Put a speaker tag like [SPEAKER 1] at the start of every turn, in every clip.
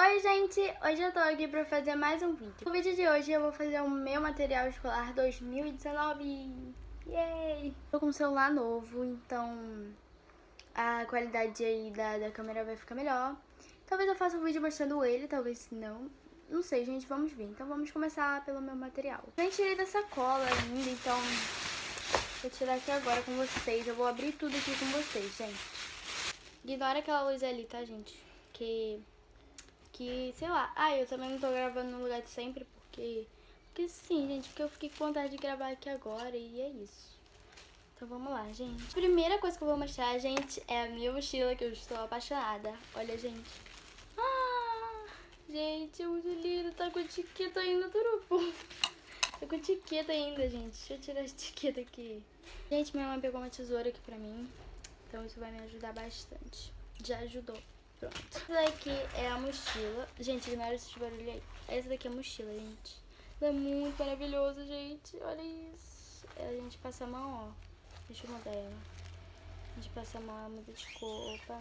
[SPEAKER 1] Oi gente, hoje eu tô aqui pra fazer mais um vídeo. No vídeo de hoje eu vou fazer o meu material escolar 2019. Yay! Tô com um celular novo, então a qualidade aí da, da câmera vai ficar melhor. Talvez eu faça um vídeo mostrando ele, talvez não. Não sei, gente, vamos ver. Então vamos começar pelo meu material. Nem tirei da sacola ainda, então vou tirar aqui agora com vocês. Eu vou abrir tudo aqui com vocês, gente. Ignora aquela luz ali, tá, gente? Que que, sei lá. Ah, eu também não tô gravando no lugar de sempre porque... Porque sim, gente, porque eu fiquei com vontade de gravar aqui agora e é isso. Então vamos lá, gente. Primeira coisa que eu vou mostrar, gente, é a minha mochila que eu estou apaixonada. Olha, gente. Ah, gente, é muito lindo. Tá com etiqueta ainda, turupu. Tá com etiqueta ainda, gente. Deixa eu tirar a etiqueta aqui. Gente, minha mãe pegou uma tesoura aqui pra mim. Então isso vai me ajudar bastante. Já ajudou. Pronto. Essa daqui é a mochila. Gente, ignora esse barulho aí. Essa daqui é a mochila, gente. Ela é muito maravilhosa, gente. Olha isso. A gente passa a mão, ó. Deixa eu mudar ela. A gente passa a mão, ela muda de cor. Opa.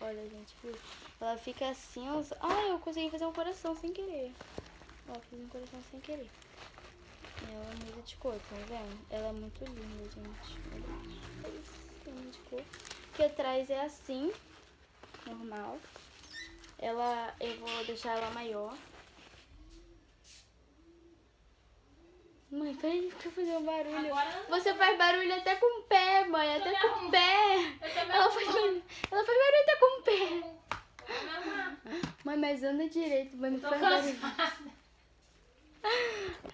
[SPEAKER 1] Olha, gente, viu? Ela fica cinza. Ah, eu consegui fazer um coração sem querer. Ó, fiz um coração sem querer. Ela muda de cor, tá vendo? Ela é muito linda, gente. Olha isso. De cor. Que atrás é assim normal. Ela, eu vou deixar ela maior. Mãe, peraí, deixa eu fazer um barulho. Você faz barulho até com o pé, mãe, até com o pé. Ela faz, barulho, ela faz barulho até com o pé. Mãe, mas anda direito, mãe, não faz barulho.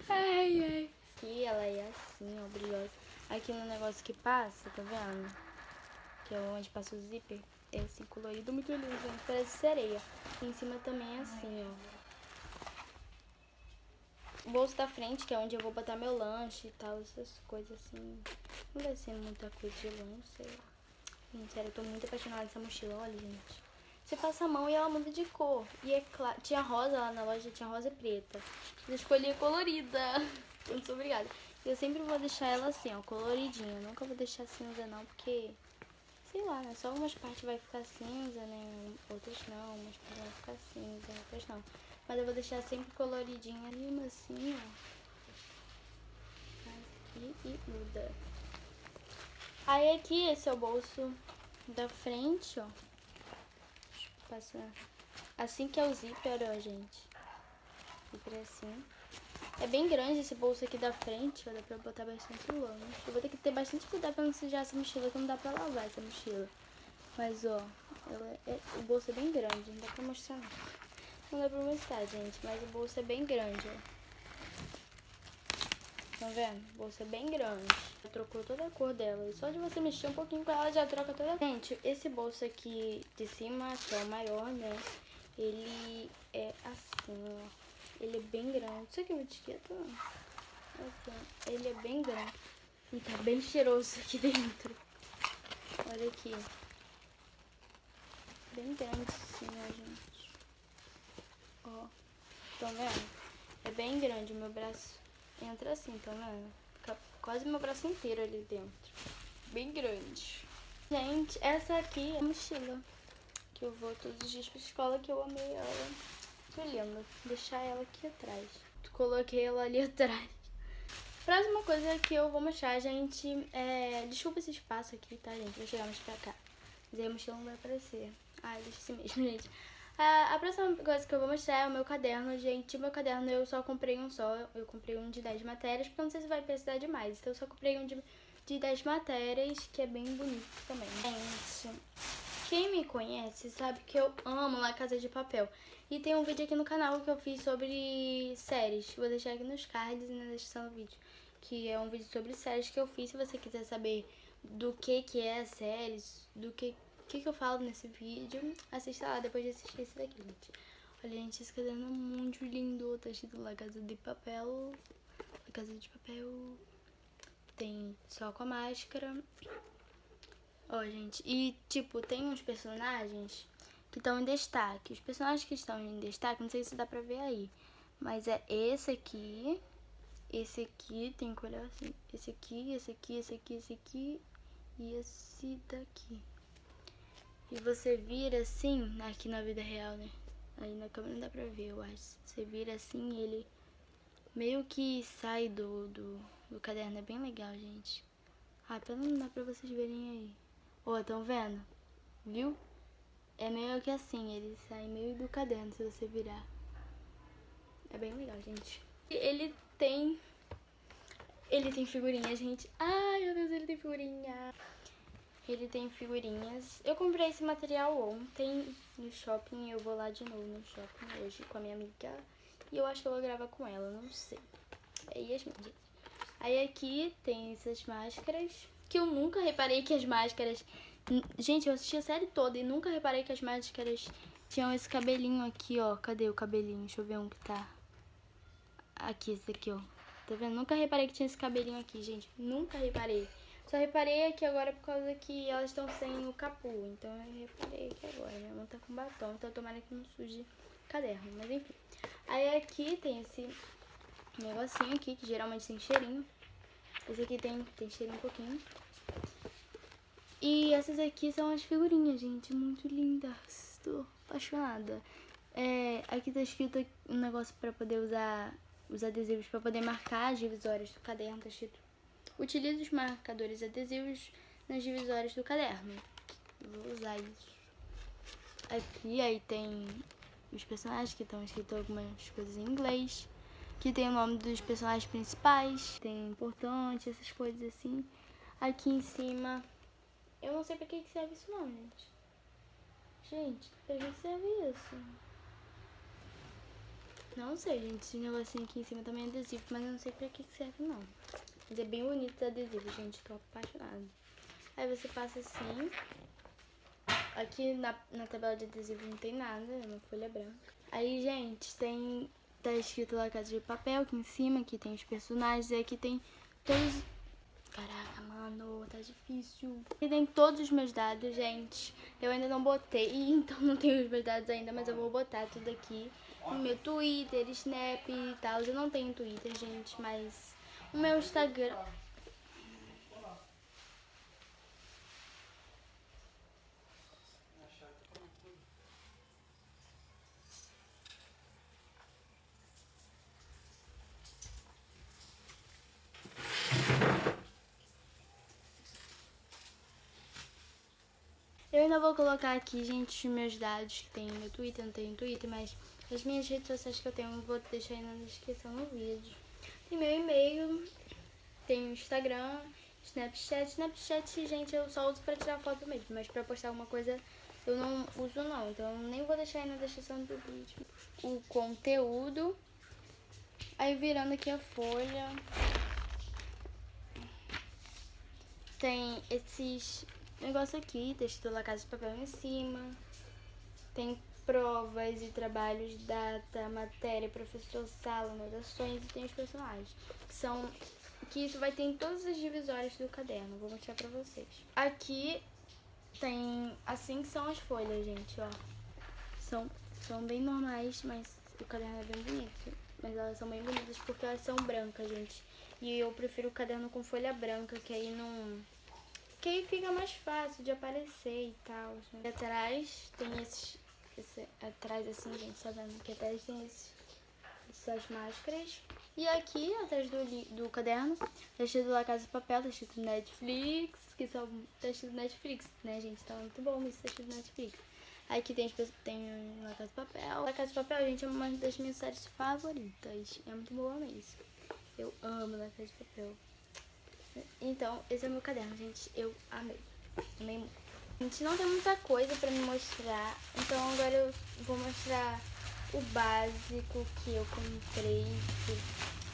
[SPEAKER 1] Ai, ai. Aqui ela é assim, ó, brilhosa. Aqui no negócio que passa, tá vendo? Que é onde passa o zíper é assim, colorido, muito lindo, gente. Parece sereia. E em cima também é assim, ó. O bolso da frente, que é onde eu vou botar meu lanche e tal, essas coisas assim. Não vai ser muita coisa de lanche, sei lá. Gente, sério, eu tô muito apaixonada nessa mochila, olha, gente. Você passa a mão e ela muda de cor. E é claro, tinha rosa lá na loja, tinha rosa e preta. Eu escolhi a colorida. Muito obrigada. Eu sempre vou deixar ela assim, ó, coloridinha. Eu nunca vou deixar cinza não, porque sei lá? Só algumas partes vai ficar cinza, né? Outras não, umas partes vão ficar cinza, outras não. Mas eu vou deixar sempre coloridinho ali, assim, ó. Aqui e muda. Aí aqui, esse é o bolso da frente, ó. Passar assim que é o zíper, ó, gente. Zíper é assim. É bem grande esse bolso aqui da frente, ó, dá pra botar bastante lanche. Eu vou ter que ter bastante cuidado pra não sujar essa mochila, que não dá pra lavar essa mochila. Mas, ó, ela é, o bolso é bem grande, não dá pra mostrar não. Não dá pra mostrar, gente, mas o bolso é bem grande, ó. Tá vendo? O bolso é bem grande. Já trocou toda a cor dela. E só de você mexer um pouquinho com ela, já troca toda a. Gente, esse bolso aqui de cima, que é o maior, né? Ele é assim, ó. Ele é bem grande. Isso aqui é uma etiqueta? Ele é bem grande. E tá bem cheiroso aqui dentro. Olha aqui. Bem grande assim, ó, gente. Ó. Estão vendo? É bem grande. Meu braço entra assim, tá vendo? Fica quase meu braço inteiro ali dentro. Bem grande. Gente, essa aqui é a mochila. Que eu vou todos os dias pra escola, que eu amei ela. Linda. Deixar ela aqui atrás. Coloquei ela ali atrás. Próxima coisa que eu vou mostrar, gente, é... Desculpa esse espaço aqui, tá, gente? Vou chegar mais pra cá. Mas aí a mochila não vai aparecer. Ah, deixa assim mesmo, gente. A próxima coisa que eu vou mostrar é o meu caderno, gente. O meu caderno eu só comprei um só. Eu comprei um de 10 matérias, porque eu não sei se vai precisar de mais. Então eu só comprei um de, de 10 matérias, que é bem bonito também. Gente, quem me conhece sabe que eu amo La Casa de Papel. E tem um vídeo aqui no canal que eu fiz sobre séries. Vou deixar aqui nos cards e na descrição do vídeo. Que é um vídeo sobre séries que eu fiz. Se você quiser saber do que que é séries, do que, que que eu falo nesse vídeo, assista lá depois de assistir esse daqui, gente. Olha, gente, esse caderno é muito lindo. Tá escrito La Casa de Papel. La Casa de Papel. Tem só com a máscara. Ó, gente, e tipo, tem uns personagens que estão em destaque. Os personagens que estão em destaque, não sei se dá pra ver aí, mas é esse aqui, esse aqui, tem que olhar assim, esse aqui, esse aqui, esse aqui, esse aqui e esse daqui. E você vira assim, aqui na vida real, né? Aí na câmera não dá pra ver, eu acho. Você vira assim, ele meio que sai do, do, do caderno. É bem legal, gente. Ah, pelo não dá pra vocês verem aí. Ó, oh, tão vendo? Viu? É meio que assim, ele sai meio do caderno se você virar. É bem legal, gente. Ele tem... Ele tem figurinha, gente. Ai, meu Deus, ele tem figurinha. Ele tem figurinhas. Eu comprei esse material ontem no shopping. Eu vou lá de novo no shopping hoje com a minha amiga. E eu acho que eu vou gravar com ela, não sei. É Yasmin, gente. Aí aqui tem essas máscaras. Que eu nunca reparei que as máscaras... Gente, eu assisti a série toda e nunca reparei que as máscaras tinham esse cabelinho aqui, ó. Cadê o cabelinho? Deixa eu ver um que tá. Aqui, esse aqui, ó. Tá vendo? Nunca reparei que tinha esse cabelinho aqui, gente. Nunca reparei. Só reparei aqui agora por causa que elas estão sem o capu. Então eu reparei aqui agora. Minha mão tá com batom, então tomara que não suje caderno. Mas enfim. Aí aqui tem esse negocinho aqui, que geralmente tem cheirinho. Esse aqui tem, tem cheirinho um pouquinho. E essas aqui são as figurinhas, gente. Muito lindas. Tô apaixonada. É, aqui tá escrito um negócio pra poder usar os adesivos, pra poder marcar as divisórias do caderno. Tá escrito Utilize os marcadores adesivos nas divisórias do caderno. Vou usar isso. Aqui aí tem os personagens que estão escritos algumas coisas em inglês. Que tem o nome dos personagens principais. Tem importante, essas coisas assim. Aqui em cima. Eu não sei pra que serve isso não, gente. Gente, pra que serve isso? Não sei, gente. Esse negocinho aqui em cima também é adesivo, mas eu não sei pra que serve não. Mas é bem bonito os adesivos, gente. Tô apaixonada. Aí você passa assim. Aqui na, na tabela de adesivo não tem nada, é uma folha branca. Aí, gente, tem... Tá escrito lá Casa de Papel aqui em cima, aqui tem os personagens, e aqui tem todos... Mano, tá difícil. Aqui tem todos os meus dados, gente. Eu ainda não botei, então não tenho os meus dados ainda, mas eu vou botar tudo aqui. No meu Twitter, Snap e tal. Eu não tenho Twitter, gente, mas o meu Instagram. Eu ainda vou colocar aqui, gente, os meus dados que tem no Twitter, não tenho Twitter, mas as minhas redes sociais que eu tenho eu vou deixar aí na descrição no vídeo. Tem meu e-mail, tem Instagram, Snapchat. Snapchat, gente, eu só uso pra tirar foto mesmo, mas pra postar alguma coisa eu não uso não. Então nem vou deixar aí na descrição do vídeo o conteúdo. Aí virando aqui a folha. Tem esses negócios aqui, texto da Casa de Papel em cima. Tem provas e trabalhos, data, matéria, professor, sala, anotações e tem os personagens. Que são. Que isso vai ter em todas as divisórias do caderno. Vou mostrar pra vocês. Aqui tem. Assim que são as folhas, gente, ó. São, são bem normais, mas o caderno é bem bonito. Mas elas são bem bonitas porque elas são brancas, gente. E eu prefiro o caderno com folha branca, que aí não. Que aí fica mais fácil de aparecer e tal. Né? Atrás tem esses esse, atrás assim, gente, tá vendo? Aqui atrás tem esse, essas máscaras. E aqui, atrás do, do caderno, tá escrito La Casa de Papel, tá escrito Netflix, que são, tá escrito Netflix, né, gente? Tá muito bom isso, tá escrito Netflix. Aqui tem, tem La Casa de Papel. La Casa de Papel, gente, é uma das minhas séries favoritas. É muito boa mesmo. Eu amo La Casa de Papel. Então, esse é o meu caderno, gente. Eu amei. Amei muito. Gente, não tem muita coisa pra me mostrar, então agora eu vou mostrar o básico que eu comprei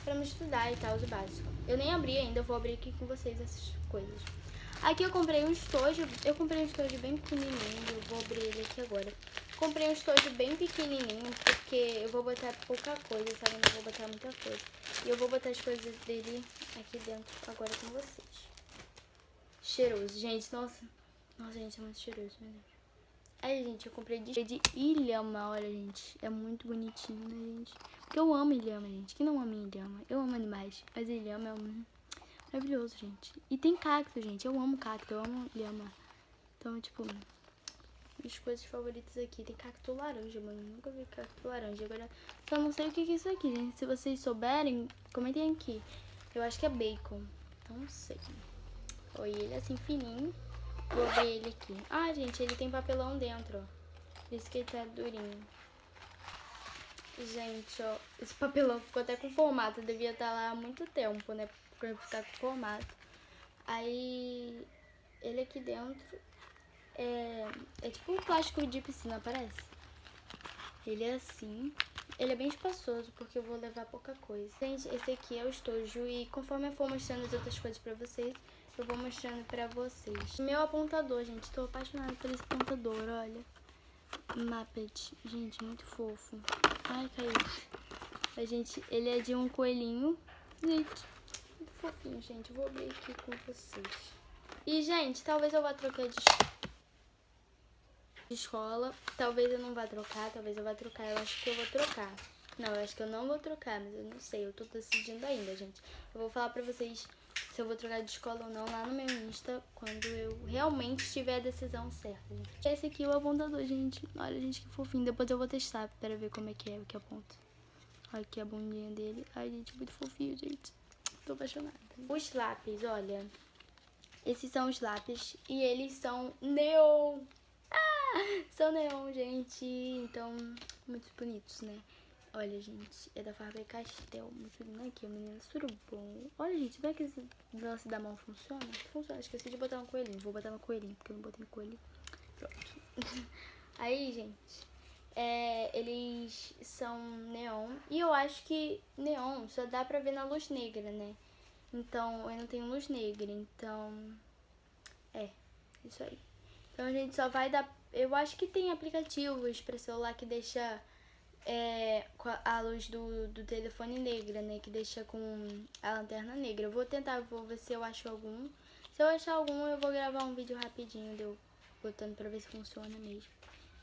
[SPEAKER 1] pra me estudar e tal, o básico. Eu nem abri ainda, eu vou abrir aqui com vocês essas coisas. Aqui eu comprei um estojo, eu comprei um estojo bem pequenininho, eu vou abrir ele aqui agora. Comprei um estojo bem pequenininho, porque eu vou botar pouca coisa, sabe? Eu não vou botar muita coisa. E eu vou botar as coisas dele aqui dentro agora com vocês. Cheiroso, gente, nossa... Nossa, gente, é muito cheiroso, meu Deus. Aí, gente, eu comprei de, ilhama, olha, gente. É muito bonitinho, né, gente? Porque eu amo ilhama, gente. Quem não ama ilhama? Eu amo animais, mas ilhama é um... maravilhoso, gente. E tem cacto, gente. Eu amo cacto, eu amo ilhama. Então, tipo, minhas coisas favoritas aqui. Tem cacto laranja, mano. Nunca vi cacto laranja. Agora, só não sei o que é isso aqui, gente. Se vocês souberem, comentem aqui. Eu acho que é bacon. Então, não sei. Oi, ele é assim, fininho. Vou ver ele aqui. Ah, gente, ele tem papelão dentro, ó. Por isso que ele tá durinho. Gente, ó. Esse papelão ficou até com formato. Devia estar tá lá há muito tempo, né? Pra ficar com formato. Aí, ele aqui dentro é, é tipo um plástico de piscina, parece. Ele é assim. Ele é bem espaçoso, porque eu vou levar pouca coisa. Gente, esse aqui é o estojo e conforme eu for mostrando as outras coisas pra vocês, eu vou mostrando pra vocês. Meu apontador, gente. Tô apaixonada por esse apontador, olha. Muppet. Gente, muito fofo. Ai, caiu. A gente, ele é de um coelhinho. Gente, muito fofinho, gente. Vou abrir aqui com vocês. E, gente, talvez eu vá trocar de de escola. Talvez eu não vá trocar, talvez eu vá trocar. Eu acho que eu vou trocar. Não, eu acho que eu não vou trocar, mas eu não sei. Eu tô decidindo ainda, gente. Eu vou falar pra vocês se eu vou trocar de escola ou não lá no meu Insta quando eu realmente tiver a decisão certa, gente. Esse aqui é o apontador, gente. Olha, gente, que fofinho. Depois eu vou testar para ver como é que é o que aponta. Olha aqui a bundinha dele. Ai, gente, muito fofinho, gente. Tô apaixonada. Os lápis, olha. Esses são os lápis e eles são neon. São neon, gente. Então, muito bonitos, né? Olha, gente, é da Faber-Castell. Muito lindo aqui, o menino surubom. Olha, gente, vai que esse lance da mão funciona? Funciona. Esqueci de botar no coelhinho. Vou botar no coelhinho, porque eu não botei no coelhinho. Pronto. Aí, gente, é, eles são neon. E eu acho que neon só dá pra ver na luz negra, né? Então, eu não tenho luz negra, então... É, isso aí. Então, a gente só vai dar eu acho que tem aplicativos para celular que deixa é, a luz do, do telefone negra, né? Que deixa com a lanterna negra. Eu vou tentar, vou ver se eu acho algum. Se eu achar algum, eu vou gravar um vídeo rapidinho de eu botando pra ver se funciona mesmo.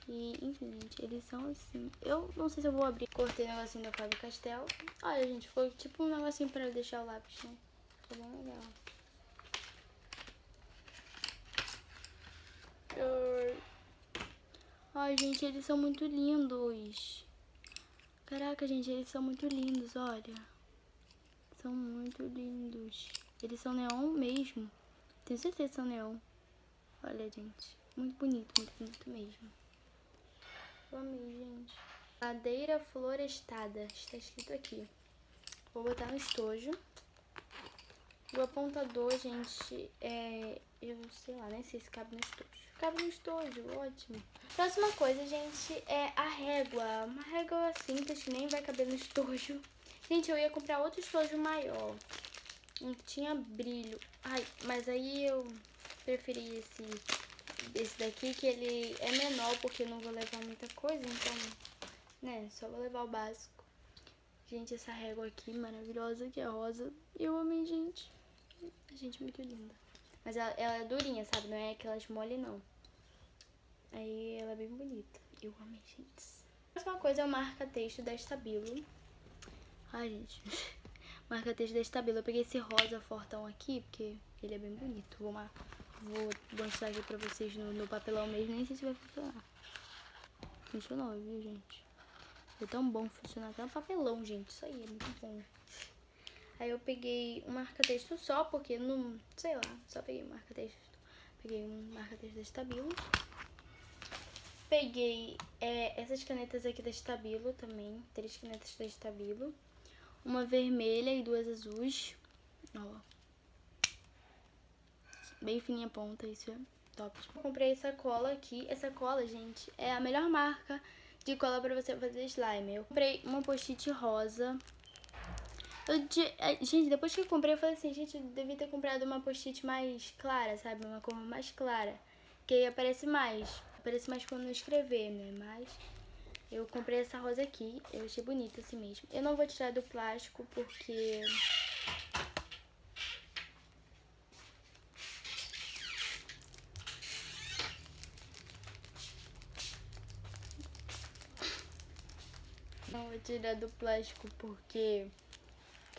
[SPEAKER 1] E, enfim, gente, eles são assim. Eu não sei se eu vou abrir. Cortei o negocinho da Fábio Castel. Olha, gente, ficou tipo um negocinho pra deixar o lápis, né? Ficou bem legal. Ai, gente, eles são muito lindos. Caraca, gente, eles são muito lindos, olha. São muito lindos. Eles são neon mesmo. Tenho certeza que são neon. Olha, gente. Muito bonito, muito bonito mesmo. Eu amei, gente. Madeira florestada. Está escrito aqui. Vou botar no estojo. O apontador, gente, é... Eu sei lá, nem sei se cabe no estojo. Cabe no estojo, ótimo. Próxima coisa, gente, é a régua. Uma régua simples que nem vai caber no estojo. Gente, eu ia comprar outro estojo maior. Que tinha brilho. Ai, mas aí eu preferi esse, esse daqui, que ele é menor, porque eu não vou levar muita coisa, então, né, só vou levar o básico. Gente, essa régua aqui maravilhosa, que é rosa. Eu amei, gente. Gente, muito linda. Mas ela, ela é durinha, sabe? Não é aquelas mole, não. Aí ela é bem bonita. Eu amei, gente. A próxima coisa é o marca-texto da Estabilo. Ai, gente. marca-texto da Estabilo. Eu peguei esse rosa fortão aqui, porque ele é bem bonito. Vou, uma, vou mostrar aqui pra vocês no, no papelão mesmo. Nem sei se vai funcionar. Funcionou, viu, gente? Foi tão bom funcionar até no papelão, gente. Isso aí é muito bom. Aí eu peguei um marca-texto só, porque não... Sei lá, só peguei um marca-texto. Peguei um marca-texto da Estabilo. Peguei é, essas canetas aqui da Estabilo também. Três canetas da Estabilo. Uma vermelha e duas azuis. Ó. Bem fininha a ponta, isso é top. Eu comprei essa cola aqui. Essa cola, gente, é a melhor marca de cola pra você fazer slime. Eu comprei uma post-it rosa. Eu, é, gente, depois que eu comprei, eu falei assim, gente, eu devia ter comprado uma post-it mais clara, sabe? Uma cor mais clara. Que aí aparece mais aparece mais quando eu escrever, né? Mas eu comprei essa rosa aqui, eu achei bonita assim mesmo. Eu não vou tirar do plástico porque... Não vou tirar do plástico porque...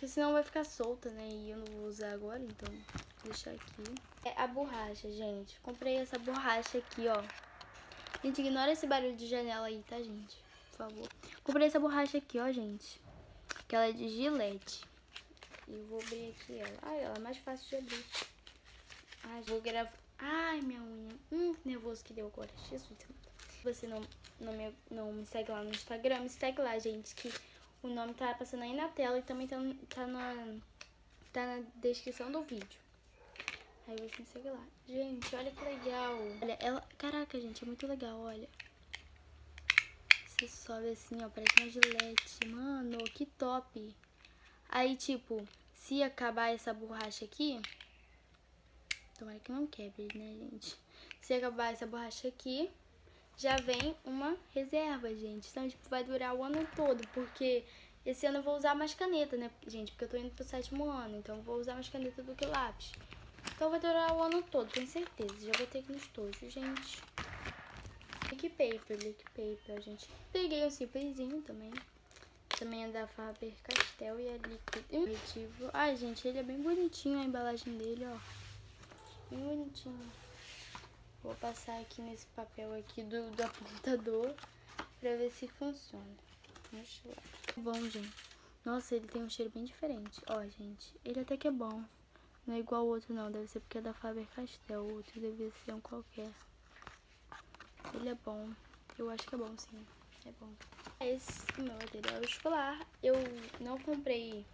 [SPEAKER 1] Porque senão vai ficar solta, né? E eu não vou usar agora, então vou deixar aqui. É a borracha, gente. Comprei essa borracha aqui, ó. Gente, ignora esse barulho de janela aí, tá, gente? Por favor. Comprei essa borracha aqui, ó, gente. Que ela é de gilete. E vou abrir aqui ela. Ai, ela é mais fácil de abrir. Ai, vou gravar... Ai, minha unha. Hum, que nervoso que deu agora. Jesus. Se você não, não, me, não me segue lá no Instagram, me segue lá, gente, que o nome tá passando aí na tela e também tá, tá, na, tá na descrição do vídeo. Aí você me segue lá. Gente, olha que legal. Olha, ela... Caraca, gente, é muito legal, olha. Você sobe assim, ó, parece uma gilete. Mano, que top. Aí, tipo, se acabar essa borracha aqui... Tomara que não quebre, né, gente? Se acabar essa borracha aqui, já vem uma reserva, gente. Então, tipo, vai durar o ano todo, porque esse ano eu vou usar mais caneta, né, gente? Porque eu tô indo pro sétimo ano, então eu vou usar mais caneta do que lápis. Então vai durar o ano todo, tenho certeza. Já botei aqui nos tojos, gente. Lick Paper, Lick Paper, gente. Peguei um simplesinho também. Também é da Faber-Castell e é líquido. Ai, gente, ele é bem bonitinho a embalagem dele, ó. Bem bonitinho. Vou passar aqui nesse papel aqui do, do apontador pra ver se funciona. Vamos lá. Bom, gente. Nossa, ele tem um cheiro bem diferente. Ó, gente, ele até que é bom. Não é igual o outro não, deve ser porque é da Faber-Castell. O outro deve ser um qualquer. Ele é bom. Eu acho que é bom, sim. É bom. Esse é meu material escolar. Eu não comprei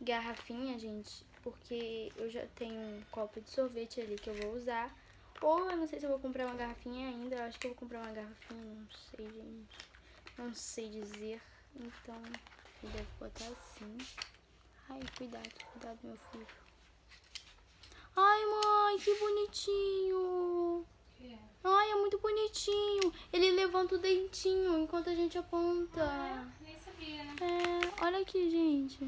[SPEAKER 1] garrafinha, gente, porque eu já tenho um copo de sorvete ali que eu vou usar. Ou eu não sei se eu vou comprar uma garrafinha ainda. Eu acho que eu vou comprar uma garrafinha, não sei, gente. Não sei dizer. Então, eu devo botar assim. Ai, cuidado, cuidado, meu filho. Ai, mãe, que bonitinho. Ai, é muito bonitinho. Ele levanta o dentinho enquanto a gente aponta.
[SPEAKER 2] Ah, nem sabia, né?
[SPEAKER 1] É, olha aqui, gente.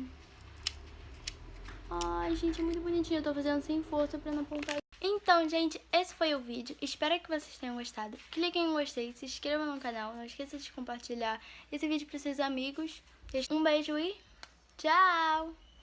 [SPEAKER 1] Ai, gente, é muito bonitinho. Eu tô fazendo sem força pra não apontar. Então, gente, esse foi o vídeo. Espero que vocês tenham gostado. Cliquem em gostei, se inscrevam no canal. Não esqueça de compartilhar esse vídeo para seus amigos. Um beijo e tchau!